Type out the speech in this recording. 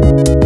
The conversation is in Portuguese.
Música